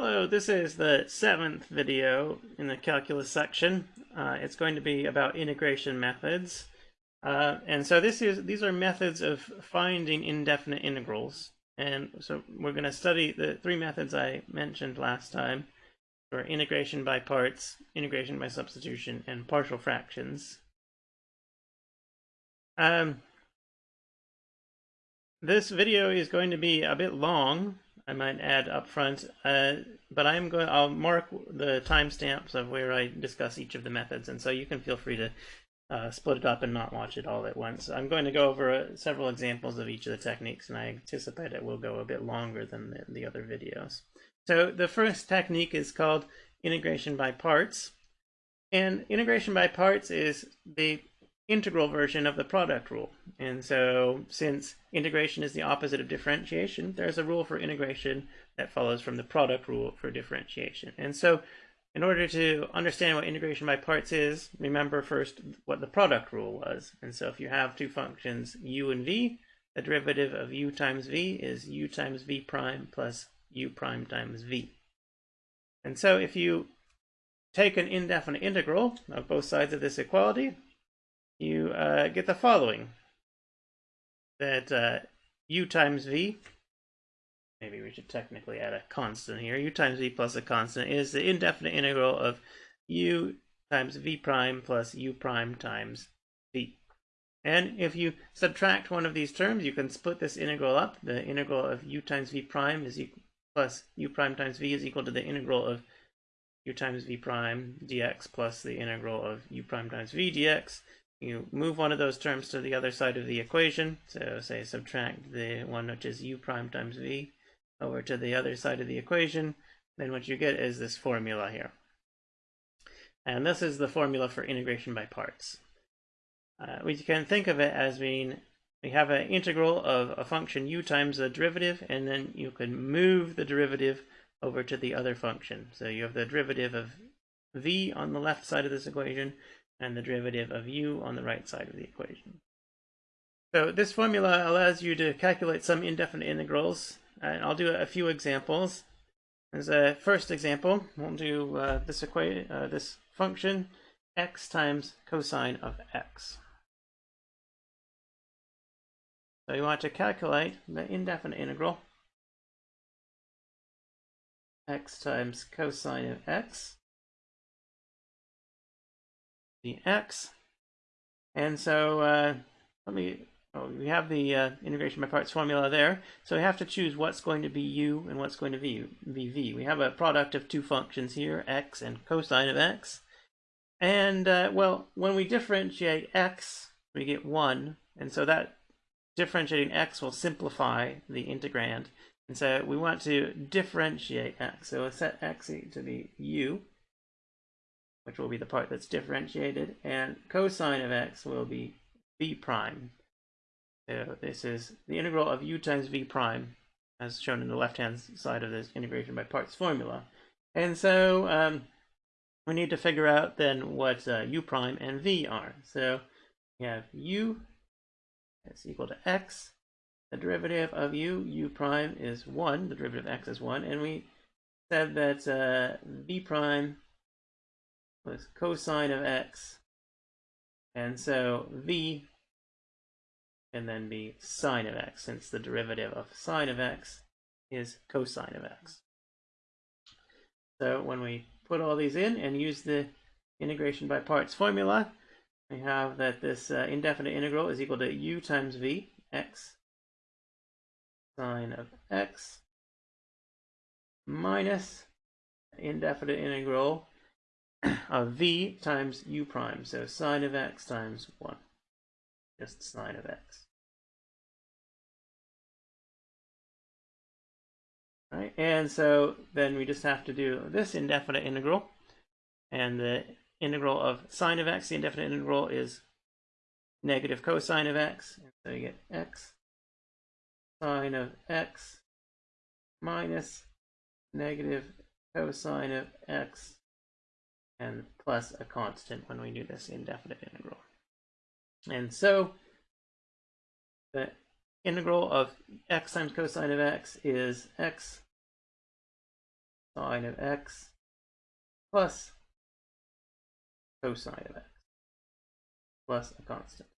Hello, this is the seventh video in the calculus section. Uh, it's going to be about integration methods. Uh, and so this is these are methods of finding indefinite integrals. And so we're going to study the three methods I mentioned last time for integration by parts, integration by substitution, and partial fractions. Um, this video is going to be a bit long I might add up front, uh, but I'm going. I'll mark the timestamps of where I discuss each of the methods, and so you can feel free to uh, split it up and not watch it all at once. I'm going to go over uh, several examples of each of the techniques, and I anticipate it will go a bit longer than the, the other videos. So the first technique is called integration by parts, and integration by parts is the integral version of the product rule. And so since integration is the opposite of differentiation, there's a rule for integration that follows from the product rule for differentiation. And so in order to understand what integration by parts is, remember first what the product rule was. And so if you have two functions u and v, the derivative of u times v is u times v prime plus u prime times v. And so if you take an indefinite integral of both sides of this equality, you uh, get the following. That uh, u times v, maybe we should technically add a constant here, u times v plus a constant is the indefinite integral of u times v prime plus u prime times v. And if you subtract one of these terms, you can split this integral up. The integral of u times v prime is equal, plus u prime times v is equal to the integral of u times v prime dx plus the integral of u prime times v dx you move one of those terms to the other side of the equation. So say subtract the one which is u prime times v over to the other side of the equation. Then what you get is this formula here. And this is the formula for integration by parts. Uh, we can think of it as being, we have an integral of a function u times the derivative, and then you can move the derivative over to the other function. So you have the derivative of v on the left side of this equation, and the derivative of u on the right side of the equation. So this formula allows you to calculate some indefinite integrals, and I'll do a few examples. As a first example, we'll do uh, this equation, uh, this function, x times cosine of x. So you want to calculate the indefinite integral x times cosine of x the x. And so uh, let me, oh, we have the uh, integration by parts formula there. So we have to choose what's going to be u and what's going to be, be v. We have a product of two functions here, x and cosine of x. And uh, well, when we differentiate x, we get 1. And so that differentiating x will simplify the integrand. And so we want to differentiate x. So we'll set x to be u which will be the part that's differentiated, and cosine of x will be v prime. So this is the integral of u times v prime, as shown in the left-hand side of this integration by parts formula. And so um, we need to figure out then what uh, u prime and v are. So we have u is equal to x. The derivative of u, u prime is 1. The derivative of x is 1. And we said that uh, v prime with cosine of x. And so v can then be sine of x, since the derivative of sine of x is cosine of x. So when we put all these in and use the integration by parts formula, we have that this uh, indefinite integral is equal to u times v, x sine of x, minus indefinite integral of v times u prime. So sine of x times 1. Just sine of x. Right, and so then we just have to do this indefinite integral. And the integral of sine of x, the indefinite integral is negative cosine of x. And so you get x sine of x minus negative cosine of x and plus a constant when we do this indefinite integral. And so the integral of x times cosine of x is x sine of x plus cosine of x plus a constant.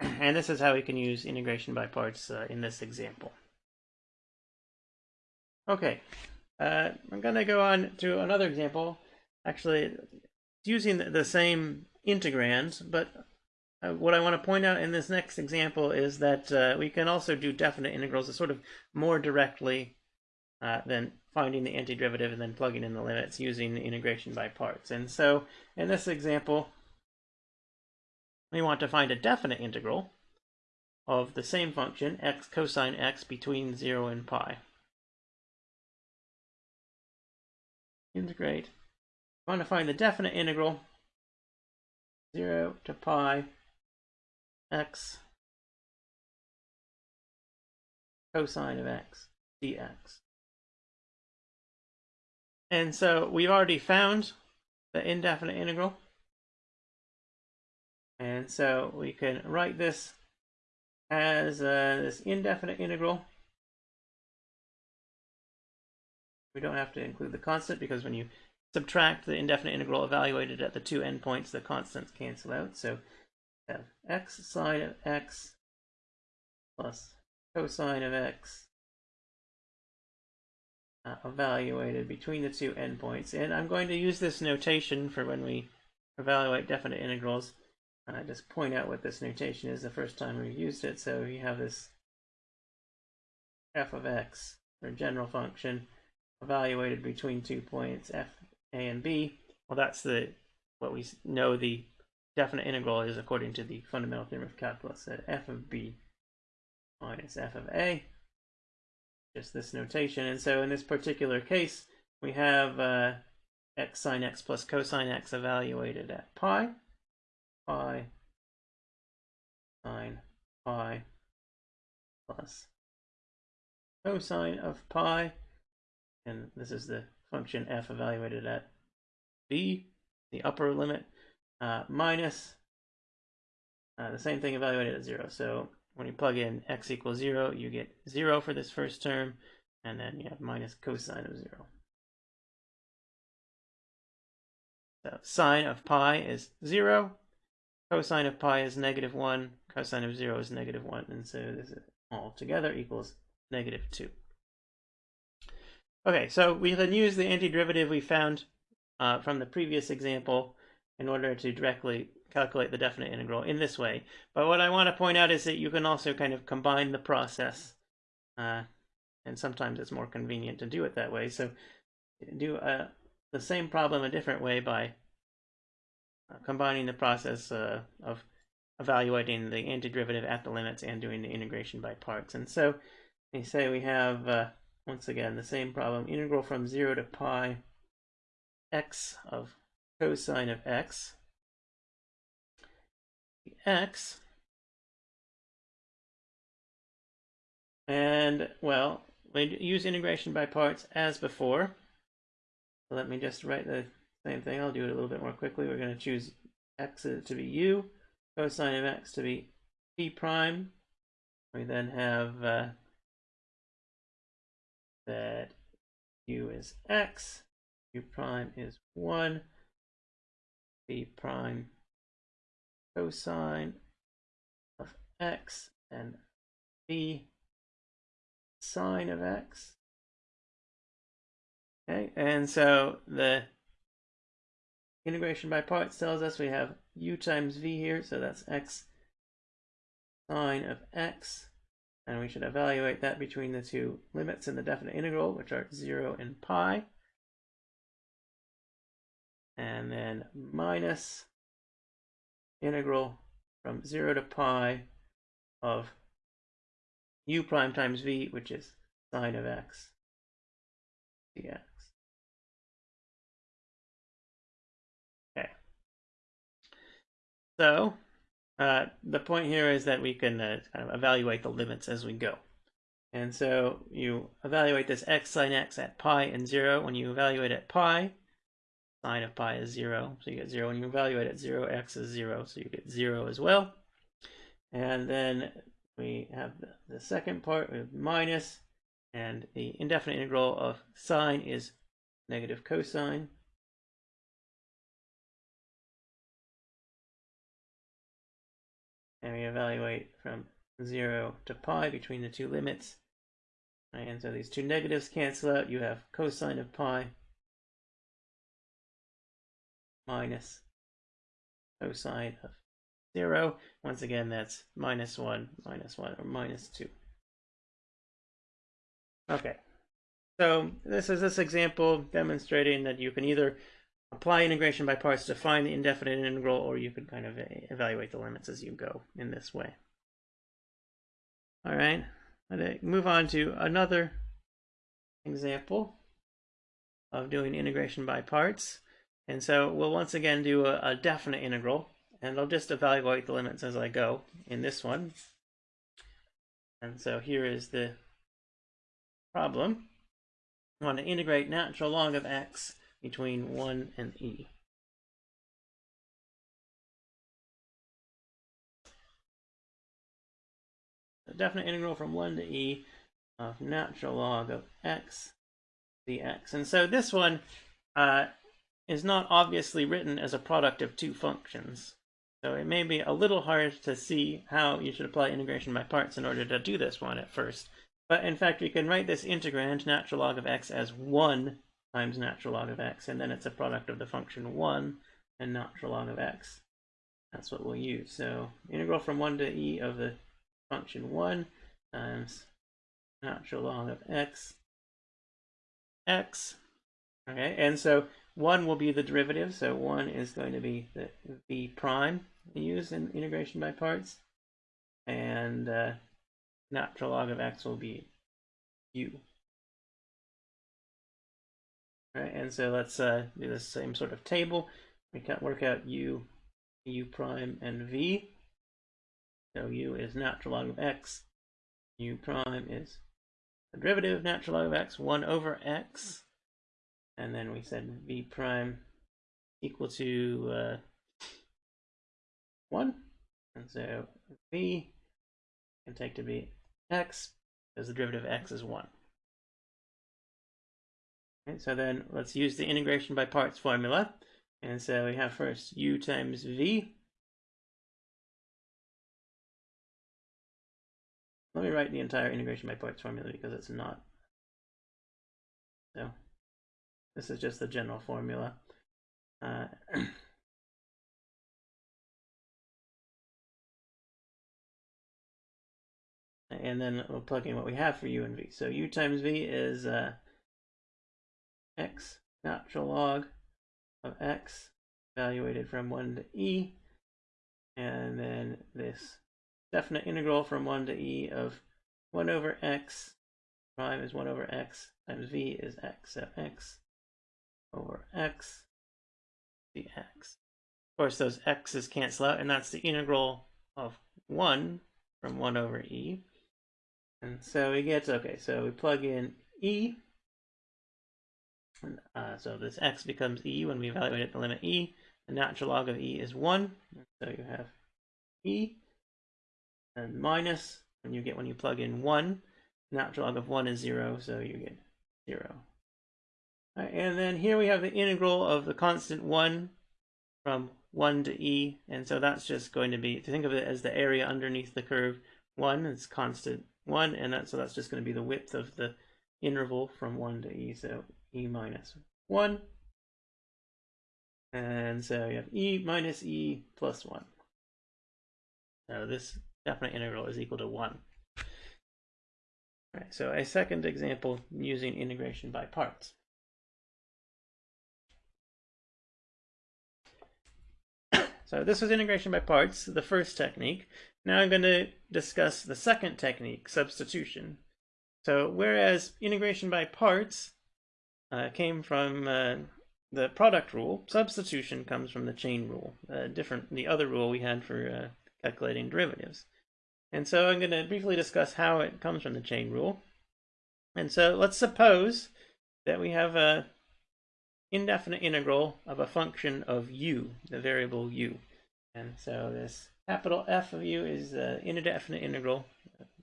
And this is how we can use integration by parts uh, in this example. Okay, uh, I'm going to go on to another example. Actually, using the same integrands, but uh, what I want to point out in this next example is that uh, we can also do definite integrals sort of more directly uh, than finding the antiderivative and then plugging in the limits using integration by parts. And so in this example, we want to find a definite integral of the same function, x cosine x, between 0 and pi. Integrate. Want to find the definite integral 0 to pi x cosine of x dx. And so we've already found the indefinite integral. And so we can write this as uh, this indefinite integral. We don't have to include the constant because when you subtract the indefinite integral evaluated at the two endpoints, the constants cancel out. So have x sine of x plus cosine of x uh, evaluated between the two endpoints. And I'm going to use this notation for when we evaluate definite integrals. And I just point out what this notation is the first time we've used it. So you have this f of x, or general function, evaluated between two points, f, a, and b. Well, that's the what we know the definite integral is according to the fundamental theorem of calculus that f of b minus f of a just this notation. And so in this particular case, we have uh, x sine x plus cosine x evaluated at pi, pi sine pi plus cosine of pi, and this is the function f evaluated at b, the upper limit, uh, minus uh, the same thing evaluated at zero. So when you plug in x equals 0, you get 0 for this first term, and then you have minus cosine of 0. So sine of pi is 0, cosine of pi is negative 1, cosine of 0 is negative 1, and so this is all together equals negative 2. Okay, so we can use the antiderivative we found uh, from the previous example in order to directly calculate the definite integral in this way. But what I want to point out is that you can also kind of combine the process. Uh, and sometimes it's more convenient to do it that way. So do uh, the same problem a different way by uh, combining the process uh, of evaluating the antiderivative at the limits and doing the integration by parts. And so we say we have, uh, once again, the same problem, integral from 0 to pi x of cosine of x x. And, well, we use integration by parts as before. Let me just write the same thing. I'll do it a little bit more quickly. We're going to choose x to be u, cosine of x to be p prime. We then have uh, that u is x, u prime is 1, p prime cosine of x and b sine of x. Okay, and so the integration by parts tells us we have u times v here, so that's x sine of x, and we should evaluate that between the two limits in the definite integral, which are 0 and pi. And then minus integral from 0 to pi of u prime times v, which is sine of x dx. Okay. So uh, the point here is that we can uh, kind of evaluate the limits as we go. And so you evaluate this x sine x at pi and 0. When you evaluate at pi, sine of pi is 0, so you get 0. When you evaluate at 0, x is 0, so you get 0 as well. And then we have the, second part with minus And the indefinite integral of sine is negative cosine. And we evaluate from 0 to pi between the two limits. And so these two negatives cancel out. You have cosine of pi minus cosine of 0. Once again, that's minus 1, minus 1, or minus 2. Okay, so this is this example demonstrating that you can either apply integration by parts to find the indefinite integral, or you could kind of evaluate the limits as you go in this way. All right, let's move on to another example of doing integration by parts. And so we'll once again do a, a definite integral, and I'll just evaluate the limits as I go in this one. And so here is the problem. I want to integrate natural log of x between 1 and e. A definite integral from 1 to e of natural log of x dx. And so this one uh, is not obviously written as a product of two functions. So it may be a little hard to see how you should apply integration by parts in order to do this one at first. But in fact, we can write this integrand, natural log of x, as 1 times natural log of x, and then it's a product of the function 1 and natural log of x. That's what we'll use. So integral from 1 to e of the function 1 times natural log of x, x. Okay, and so 1 will be the derivative, so 1 is going to be the v prime used in integration by parts. And uh, natural log of x will be u. Right, and so let's uh, do the same sort of table. We can work out u, u prime, and v. So u is natural log of x. u prime is the derivative of natural log of x, 1 over x. And then we said v prime equal to uh, 1. And so v can take to be x because the derivative of x is 1. So then let's use the integration by parts formula. And so we have first u times v. Let me write the entire integration by parts formula because it's not. So this is just the general formula. Uh, and then we'll plug in what we have for u and v. So u times v is uh, x natural log of x evaluated from 1 to e, and then this definite integral from 1 to e of 1 over x prime is 1 over x times v is x, so x over x dx. Of course, those x's cancel out, and that's the integral of 1 from 1 over e. And so we get, okay, so we plug in e. And, uh, so this x becomes e when we evaluate at the limit e. The natural log of e is 1. So you have e. And minus, when you get when you plug in 1. Natural log of 1 is 0, so you get 0. Right, and then here we have the integral of the constant 1 from 1 to e. And so that's just going to be, to think of it as the area underneath the curve, 1 is constant 1, and that, so that's just going to be the width of the interval from 1 to e, so e minus 1. And so you have e minus e plus 1. So this definite integral is equal to 1. All right, so a second example using integration by parts. So this was integration by parts, the first technique. Now I'm going to discuss the second technique, substitution. So whereas integration by parts uh, came from uh, the product rule, substitution comes from the chain rule, uh, different the other rule we had for uh, calculating derivatives. And so I'm going to briefly discuss how it comes from the chain rule. And so let's suppose that we have a indefinite integral of a function of u, the variable u. And so this capital F of u is an indefinite integral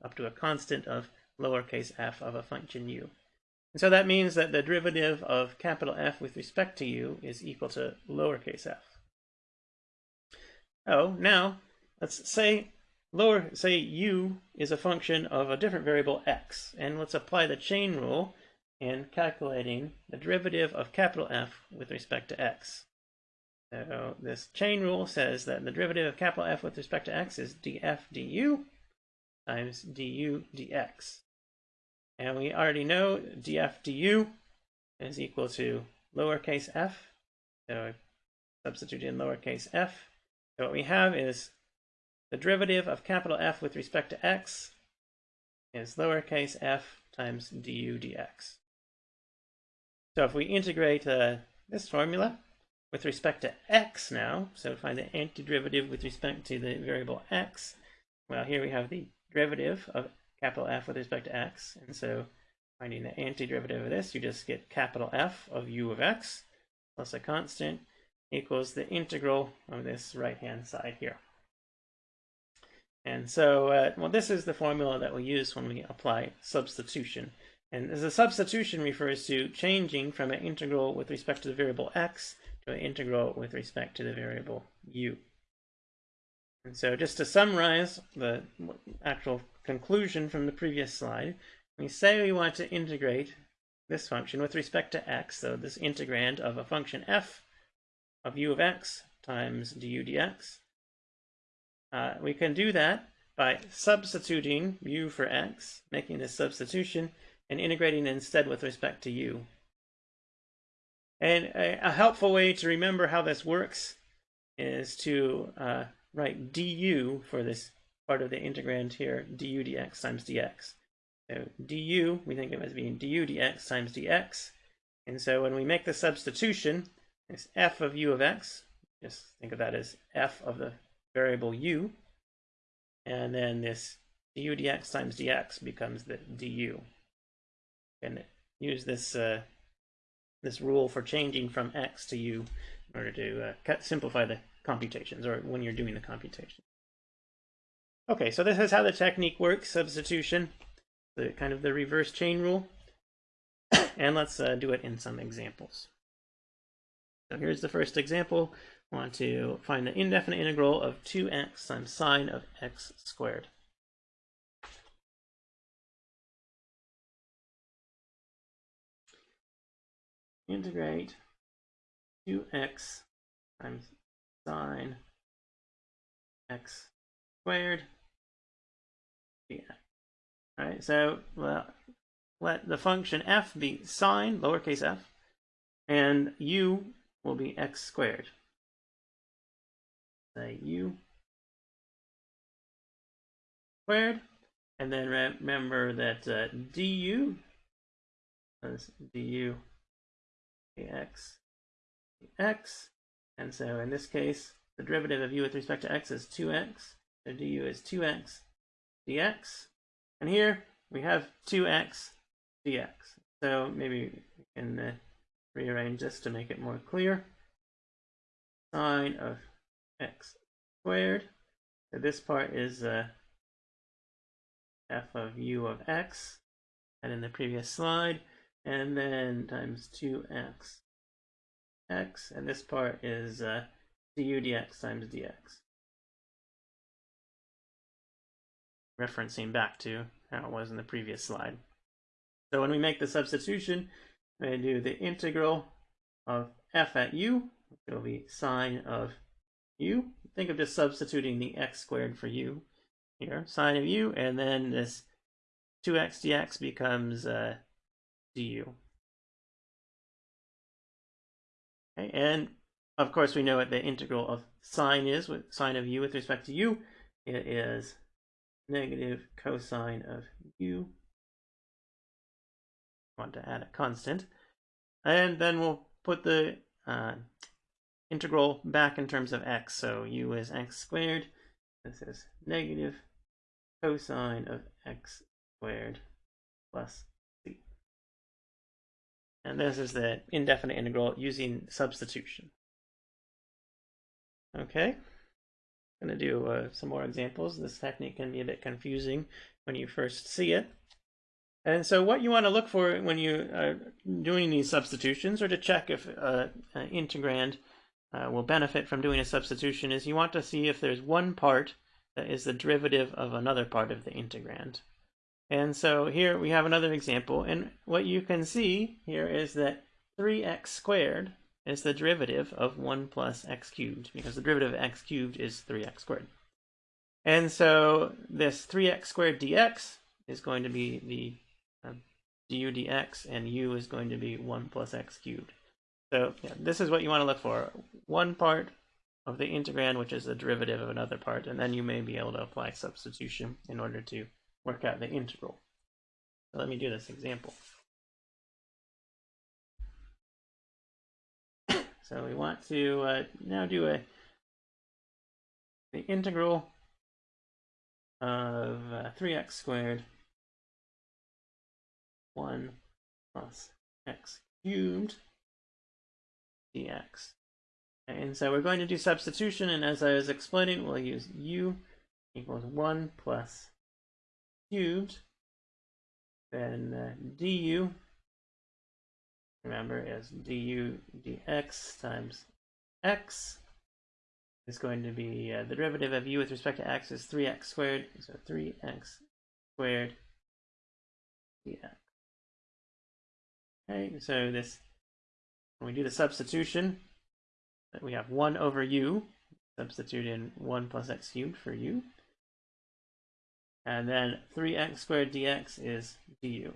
up to a constant of lowercase f of a function u. And so that means that the derivative of capital F with respect to u is equal to lowercase f. Oh, now let's say lower say u is a function of a different variable x, and let's apply the chain rule in calculating the derivative of capital F with respect to x. So this chain rule says that the derivative of capital F with respect to x is df du times du dx. And we already know df du is equal to lowercase f. So substitute in lowercase f. So what we have is the derivative of capital F with respect to x is lowercase f times du dx. So if we integrate uh, this formula with respect to x now, so find the antiderivative with respect to the variable x, well, here we have the derivative of capital F with respect to x, and so finding the antiderivative of this, you just get capital F of u of x plus a constant equals the integral of this right-hand side here. And so, uh, well, this is the formula that we use when we apply substitution. And as a substitution refers to changing from an integral with respect to the variable x to an integral with respect to the variable u. And so just to summarize the actual conclusion from the previous slide, we say we want to integrate this function with respect to x, so this integrand of a function f of u of x times du dx. Uh, we can do that by substituting u for x, making this substitution, and integrating instead with respect to u. And a, a helpful way to remember how this works is to uh, write du for this part of the integrand here, du dx times dx. So du, we think of as being du dx times dx. And so when we make the substitution, it's f of u of x, just think of that as f of the variable u. And then this du dx times dx becomes the du and use this uh, this rule for changing from x to u in order to uh, cut, simplify the computations or when you're doing the computation. Okay, so this is how the technique works, substitution, the kind of the reverse chain rule. and let's uh, do it in some examples. So here's the first example. I want to find the indefinite integral of 2x times sine of x squared. integrate 2x times sine x squared dx. All right, so well, let the function f be sine, lowercase f, and u will be x squared. Say u squared, and then remember that uh, du is du x x. And so in this case, the derivative of u with respect to x is 2x. So du is 2x dx. And here we have 2x dx. So maybe we can uh, rearrange this to make it more clear. Sine of x squared. So this part is uh, f of u of x. And in the previous slide, and then times 2x x, and this part is uh, du dx times dx. Referencing back to how it was in the previous slide. So when we make the substitution, we do the integral of f at u, which will be sine of u. Think of just substituting the x squared for u here, sine of u, and then this 2x dx becomes uh, du. Okay, and of course we know what the integral of sine is, with sine of u with respect to u. It is negative cosine of u. Want to add a constant. And then we'll put the uh, integral back in terms of x. So u is x squared. This is negative cosine of x squared plus and this is the indefinite integral using substitution. Okay, I'm going to do uh, some more examples. This technique can be a bit confusing when you first see it. And so what you want to look for when you are doing these substitutions or to check if uh, an integrand uh, will benefit from doing a substitution is you want to see if there's one part that is the derivative of another part of the integrand. And so here we have another example and what you can see here is that 3x squared is the derivative of 1 plus x cubed because the derivative of x cubed is 3x squared. And so this 3x squared dx is going to be the um, du dx and u is going to be 1 plus x cubed. So yeah, this is what you want to look for. One part of the integrand, which is the derivative of another part, and then you may be able to apply substitution in order to work out the integral. So let me do this example. so we want to uh, now do a the integral of uh, 3x squared 1 plus x cubed dx. And so we're going to do substitution, and as I was explaining, we'll use u equals 1 plus cubed, then uh, du, remember, is du dx times x is going to be, uh, the derivative of u with respect to x is 3x squared, so 3x squared dx. Okay, so this when we do the substitution, we have 1 over u, substitute in 1 plus x cubed for u. And then 3x squared dx is du.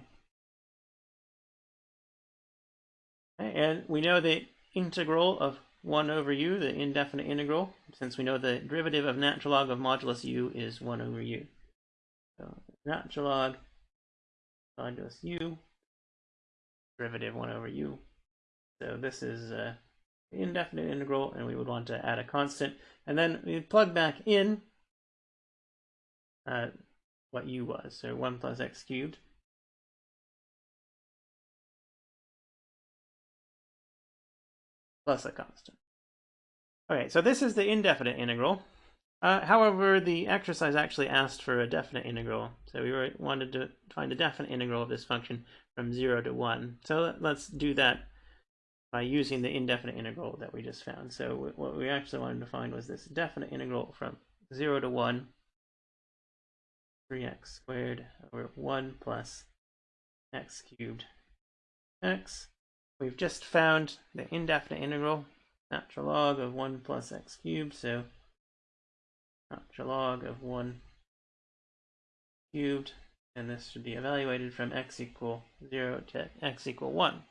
And we know the integral of 1 over u, the indefinite integral, since we know the derivative of natural log of modulus u is 1 over u. So natural log modulus u, derivative 1 over u so this is uh, indefinite integral, and we would want to add a constant. And then we plug back in uh, what u was, so 1 plus x cubed. Plus a constant. Okay, so this is the indefinite integral. Uh, however, the exercise actually asked for a definite integral. So we were, wanted to find the definite integral of this function from 0 to 1. So let's do that by using the indefinite integral that we just found. So what we actually wanted to find was this definite integral from 0 to 1, 3x squared over 1 plus x cubed x. We've just found the indefinite integral, natural log of 1 plus x cubed, so natural log of 1 cubed, and this should be evaluated from x equal 0 to x equal 1.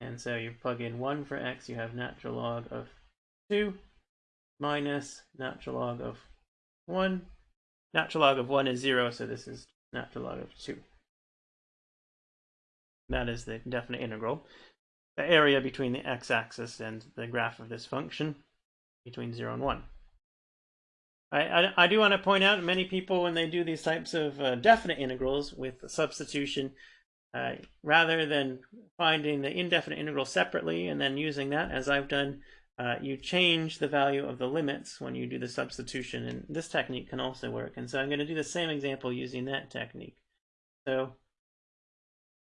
And so you plug in 1 for x, you have natural log of 2 minus natural log of 1. Natural log of 1 is 0, so this is natural log of 2. That is the definite integral. The area between the x-axis and the graph of this function between 0 and 1. I, I, I, do want to point out many people when they do these types of uh, definite integrals with substitution uh, rather than finding the indefinite integral separately and then using that as I've done, uh, you change the value of the limits when you do the substitution and this technique can also work. And so I'm going to do the same example using that technique. So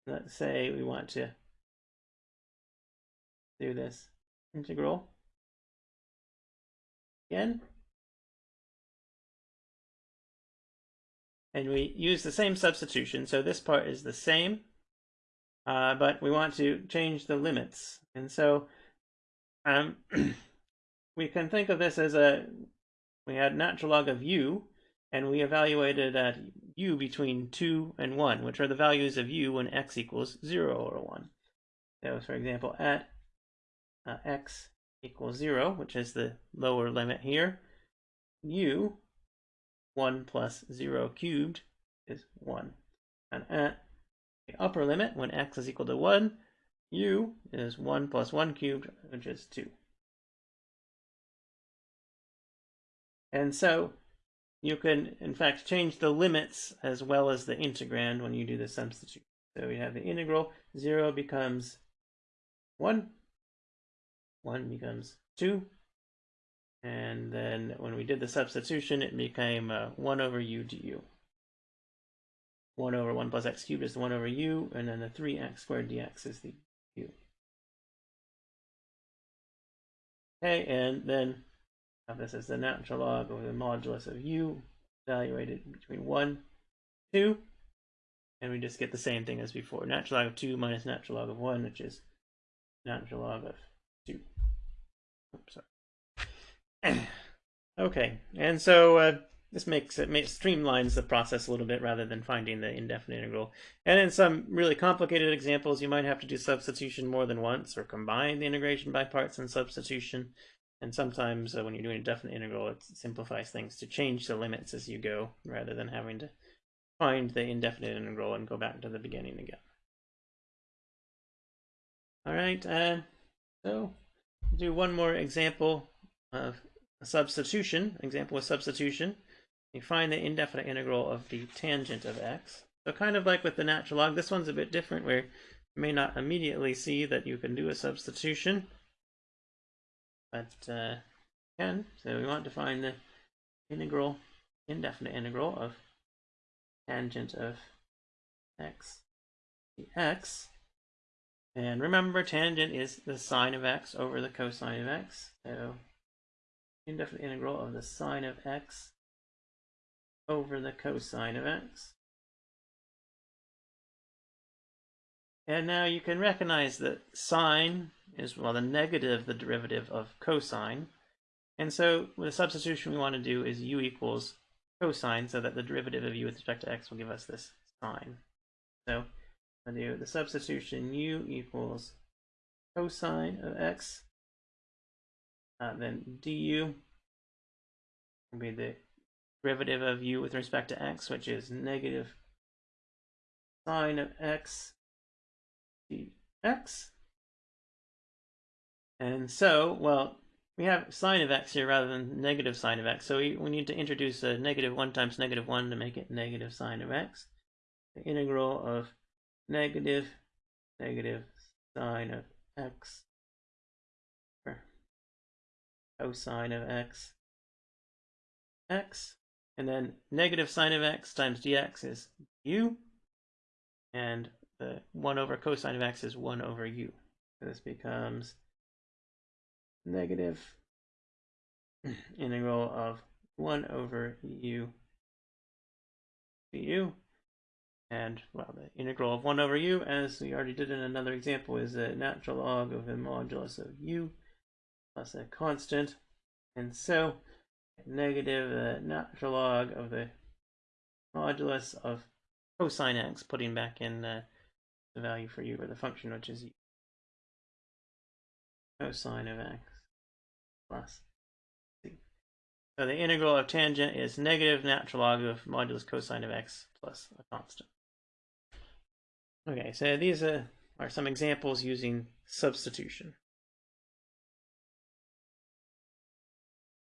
let's say we want to do this integral again. and we use the same substitution. So this part is the same, uh, but we want to change the limits. And so um, we can think of this as a, we had natural log of u, and we evaluated at u between 2 and 1, which are the values of u when x equals 0 or 1. So for example, at uh, x equals 0, which is the lower limit here, u 1 plus 0 cubed is 1. And at the upper limit, when x is equal to 1, u is 1 plus 1 cubed, which is 2. And so you can, in fact, change the limits as well as the integrand when you do the substitution. So we have the integral, 0 becomes 1, 1 becomes 2, and then when we did the substitution, it became uh, 1 over u du. 1 over 1 plus x cubed is the 1 over u, and then the 3x squared dx is the Okay, and then this as the natural log over the modulus of u, evaluated between 1, 2, and we just get the same thing as before. Natural log of 2 minus natural log of 1, which is natural log of 2. Oops, sorry. okay, and so uh, this makes it streamlines the process a little bit rather than finding the indefinite integral. And in some really complicated examples, you might have to do substitution more than once or combine the integration by parts and substitution. And sometimes uh, when you're doing a definite integral, it simplifies things to change the limits as you go rather than having to find the indefinite integral and go back to the beginning again. All right, uh, so do one more example of substitution, example of substitution. You find the indefinite integral of the tangent of x. So kind of like with the natural log, this one's a bit different where you may not immediately see that you can do a substitution, but uh, can. So we want to find the integral, indefinite integral of tangent of x dx. And remember, tangent is the sine of x over the cosine of x. So indefinite integral of the sine of x over the cosine of x. And now you can recognize that sine is, well, the negative, the derivative of cosine. And so the substitution we want to do is u equals cosine so that the derivative of u with respect to x will give us this sine. So I do the substitution u equals cosine of x, uh, then du will be the derivative of u with respect to x, which is negative sine of x dx. And so, well, we have sine of x here rather than negative sine of x. So we, we need to introduce a negative 1 times negative 1 to make it negative sine of x. The integral of negative negative sine of x or cosine of x x and then negative sine of x times dx is u. And the 1 over cosine of x is 1 over u. So this becomes negative integral of 1 over u du. And, well, the integral of 1 over u, as we already did in another example, is a natural log of the modulus of u plus a constant. And so negative the natural log of the modulus of cosine x, putting back in the value for u, or the function which is cosine of x plus c. So the integral of tangent is negative natural log of modulus cosine of x plus a constant. Okay, so these are some examples using substitution.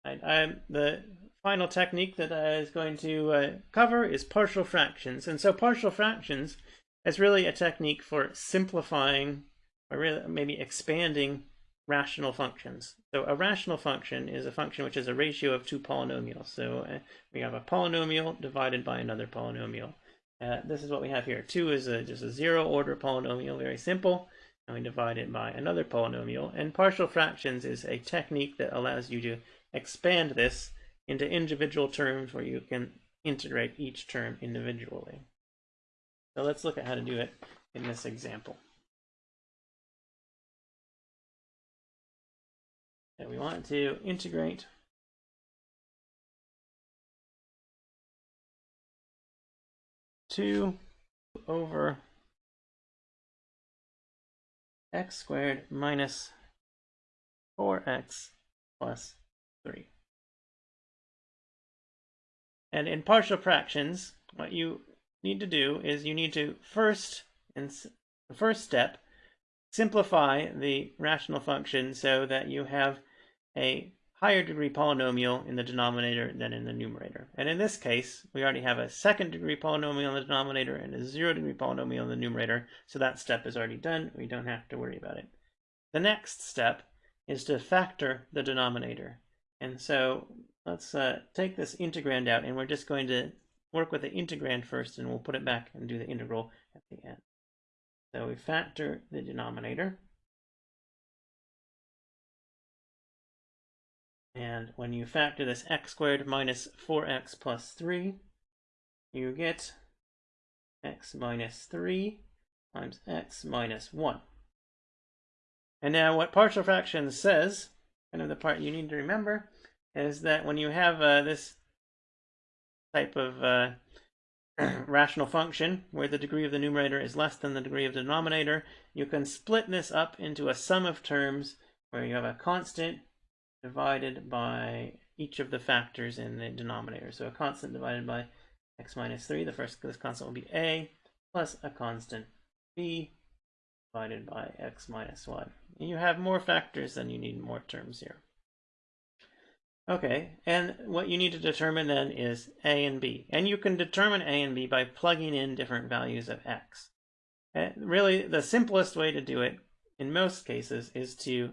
Right, um, the final technique that I was going to uh, cover is partial fractions. And so partial fractions is really a technique for simplifying or really maybe expanding rational functions. So a rational function is a function which is a ratio of two polynomials. So uh, we have a polynomial divided by another polynomial. Uh, this is what we have here. 2 is a, just a zero order polynomial, very simple. And we divide it by another polynomial. And partial fractions is a technique that allows you to expand this into individual terms where you can integrate each term individually. So let's look at how to do it in this example. And we want to integrate two over x squared minus 4x plus 3. And in partial fractions, what you need to do is you need to first, in the first step, simplify the rational function so that you have a higher degree polynomial in the denominator than in the numerator. And in this case, we already have a second degree polynomial in the denominator and a zero degree polynomial in the numerator, so that step is already done. We don't have to worry about it. The next step is to factor the denominator. And so let's uh, take this integrand out and we're just going to work with the integrand first and we'll put it back and do the integral at the end. So we factor the denominator. And when you factor this x squared minus 4x plus 3, you get x minus 3 times x minus 1. And now what partial fraction says, kind of the part you need to remember, is that when you have uh, this type of uh, rational function where the degree of the numerator is less than the degree of the denominator, you can split this up into a sum of terms where you have a constant divided by each of the factors in the denominator. So a constant divided by x minus 3, the first this constant will be a, plus a constant b divided by x minus 1. And you have more factors than you need more terms here. Okay, and what you need to determine then is a and b. And you can determine a and b by plugging in different values of x. And really, the simplest way to do it, in most cases, is to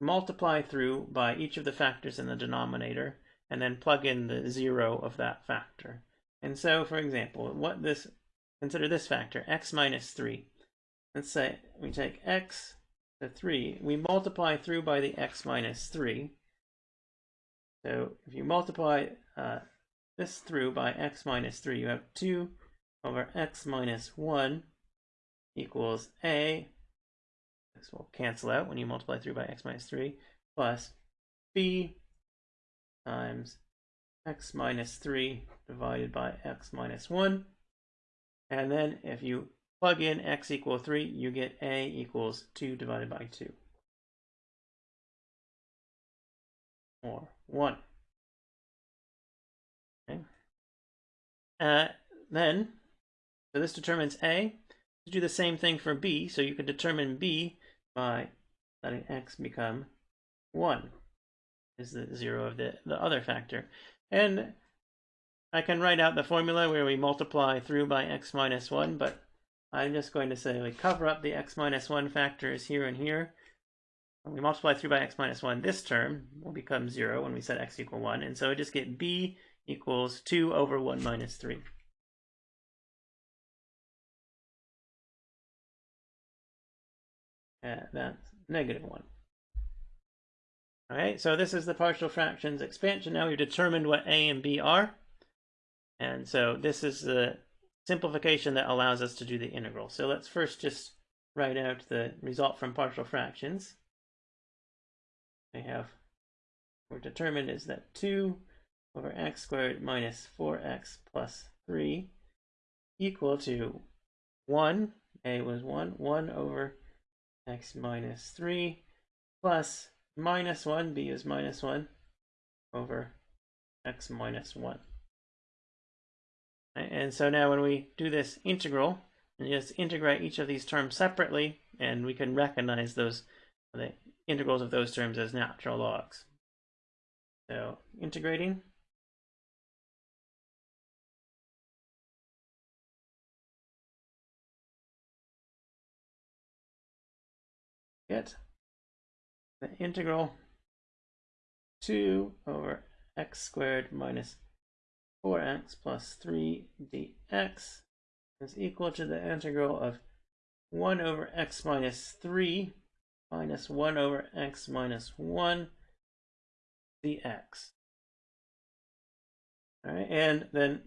multiply through by each of the factors in the denominator, and then plug in the zero of that factor. And so, for example, what this consider this factor, x minus 3. Let's say we take x to 3. We multiply through by the x minus 3. So if you multiply uh, this through by x minus 3, you have 2 over x minus 1 equals a this will cancel out when you multiply through by x minus 3 plus b times x minus 3 divided by x minus 1. And then if you plug in x equal 3, you get a equals 2 divided by 2. Or 1. Okay. Uh, then, so this determines a. To do the same thing for b, so you can determine b by letting x become 1 is the 0 of the, the other factor. And I can write out the formula where we multiply through by x minus 1, but I'm just going to say we cover up the x minus 1 factors here and here. When we multiply through by x minus 1, this term will become 0 when we set x equal 1. And so I just get b equals 2 over 1 minus 3. Uh, that's negative 1. All right, so this is the partial fractions expansion. Now we've determined what a and b are. And so this is the simplification that allows us to do the integral. So let's first just write out the result from partial fractions. We have, we're determined is that 2 over x squared minus 4x plus 3 equal to 1, a was 1, 1 over x minus 3 plus minus 1, b is minus 1, over x minus 1. And so now when we do this integral, and just integrate each of these terms separately, and we can recognize those the integrals of those terms as natural logs. So integrating get the integral 2 over x squared minus 4x plus 3 dx is equal to the integral of 1 over x minus 3 minus 1 over x minus 1 dx. All right, and then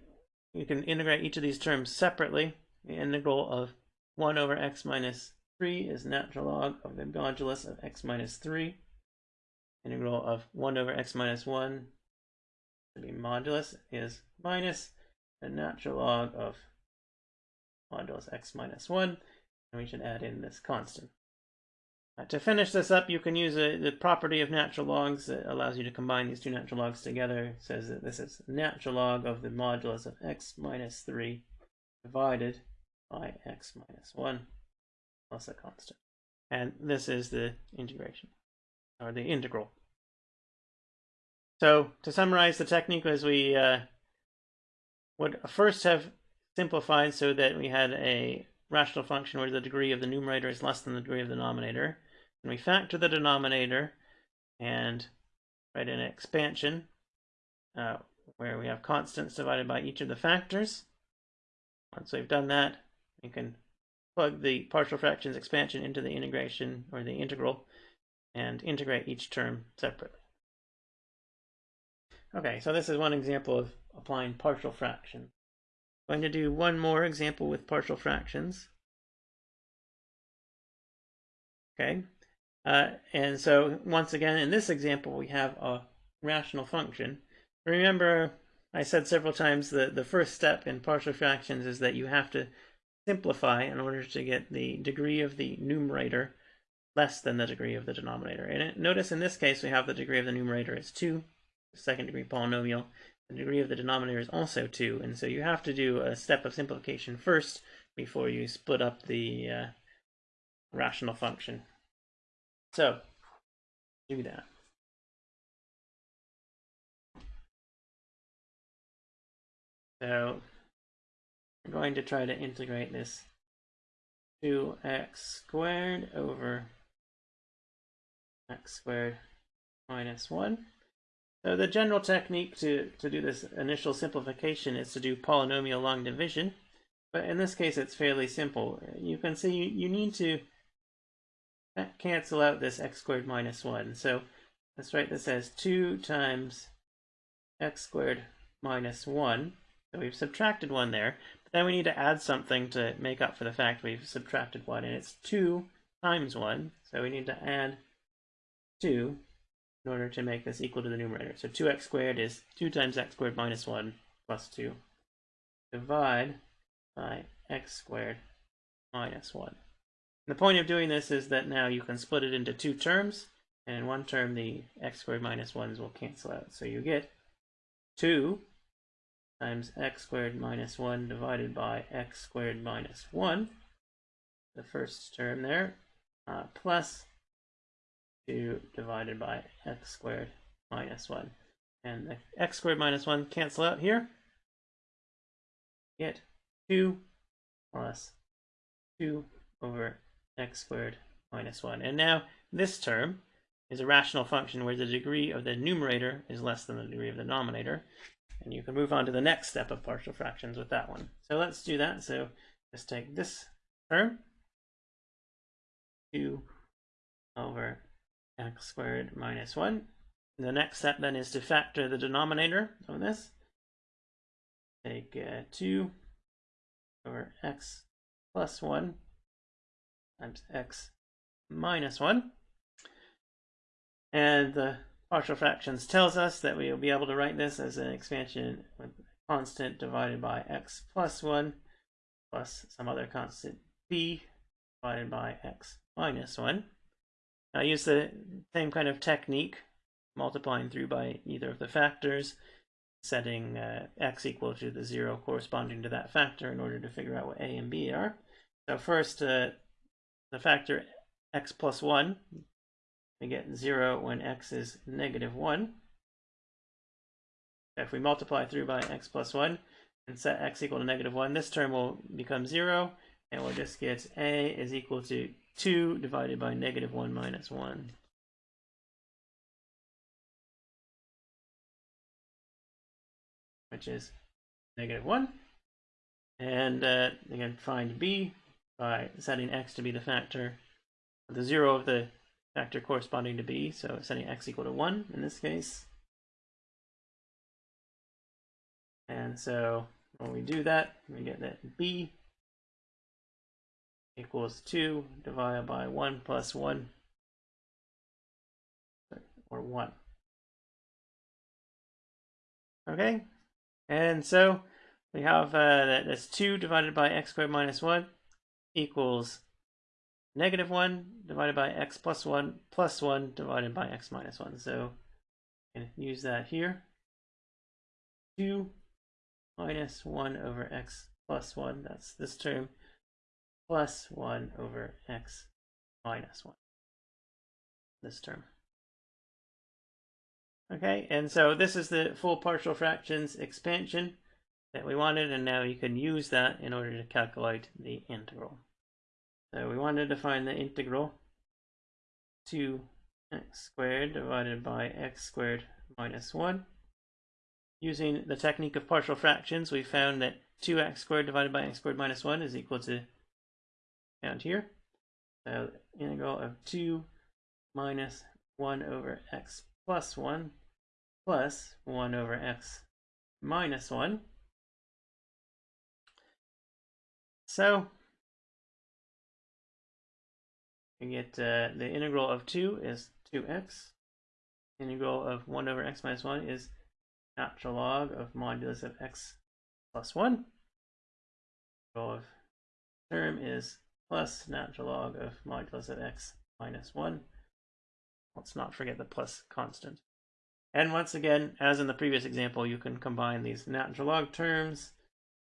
you can integrate each of these terms separately. The integral of 1 over x minus 3 is natural log of the modulus of x minus 3. Integral of 1 over x minus 1 be modulus is minus the natural log of modulus x minus 1. And we should add in this constant. Uh, to finish this up, you can use a, the property of natural logs that allows you to combine these two natural logs together. It says that this is natural log of the modulus of x minus 3 divided by x minus 1 plus a constant. And this is the integration, or the integral. So to summarize the technique as we uh, would first have simplified so that we had a rational function where the degree of the numerator is less than the degree of the denominator. And we factor the denominator and write an expansion uh, where we have constants divided by each of the factors. Once we've done that, we can plug the partial fractions expansion into the integration or the integral and integrate each term separately. Okay, so this is one example of applying partial fraction. I'm going to do one more example with partial fractions. Okay, uh, and so once again, in this example, we have a rational function. Remember, I said several times that the first step in partial fractions is that you have to simplify in order to get the degree of the numerator less than the degree of the denominator. And it, notice in this case we have the degree of the numerator is 2, second degree polynomial. The degree of the denominator is also 2, and so you have to do a step of simplification first before you split up the uh, rational function. So, do that. So we're going to try to integrate this 2x squared over x squared minus 1. So the general technique to, to do this initial simplification is to do polynomial long division. But in this case, it's fairly simple. You can see you, you need to cancel out this x squared minus 1. So let's write this as 2 times x squared minus 1 so we've subtracted 1 there, but then we need to add something to make up for the fact we've subtracted 1, and it's 2 times 1, so we need to add 2 in order to make this equal to the numerator. So 2x squared is 2 times x squared minus 1 plus 2. Divide by x squared minus 1. And the point of doing this is that now you can split it into two terms, and in one term the x squared minus 1s will cancel out. So you get 2 times x squared minus 1 divided by x squared minus 1, the first term there, uh, plus 2 divided by x squared minus 1. And the x squared minus 1 cancel out here. Get 2 plus 2 over x squared minus 1. And now this term is a rational function where the degree of the numerator is less than the degree of the denominator. And you can move on to the next step of partial fractions with that one. So let's do that. So let's take this term, 2 over x squared minus 1. The next step then is to factor the denominator of this. Take uh, 2 over x plus 1 times x minus 1. And the partial fractions tells us that we will be able to write this as an expansion with constant divided by x plus 1 plus some other constant b divided by x minus 1. I use the same kind of technique, multiplying through by either of the factors, setting uh, x equal to the 0 corresponding to that factor in order to figure out what a and b are. So first, uh, the factor x plus 1 we get 0 when x is negative 1. If we multiply through by x plus 1 and set x equal to negative 1, this term will become 0, and we'll just get a is equal to 2 divided by negative 1 minus 1. which is negative 1. And uh, again, find b by setting x to be the factor the 0 of the factor corresponding to b, so setting x equal to 1 in this case. And so when we do that, we get that b equals 2 divided by 1 plus 1, or 1. Okay, and so we have uh, that that's 2 divided by x squared minus 1 equals negative 1 divided by x plus 1 plus 1 divided by x minus 1. So use that here. 2 minus 1 over x plus 1, that's this term, plus 1 over x minus 1, this term. Okay, and so this is the full partial fractions expansion that we wanted, and now you can use that in order to calculate the integral. So we wanted to find the integral to x squared divided by x squared minus 1 using the technique of partial fractions, we found that 2x squared divided by x squared minus 1 is equal to found here. So integral of 2 minus 1 over x plus 1 plus 1 over x minus 1. So we get uh, the integral of 2 is 2x. Integral of 1 over x minus 1 is natural log of modulus of x plus 1. Integral of term is plus natural log of modulus of x minus 1. Let's not forget the plus constant. And once again, as in the previous example, you can combine these natural log terms.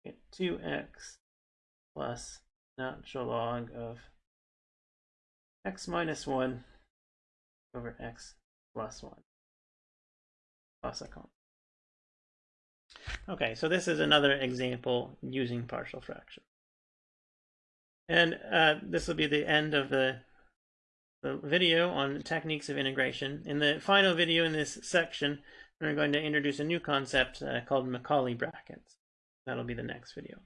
Get 2x plus natural log of x minus 1 over x plus 1 plus a constant. Okay, so this is another example using partial fraction. And uh, this will be the end of the, the video on techniques of integration. In the final video in this section, we're going to introduce a new concept uh, called Macaulay brackets. That'll be the next video.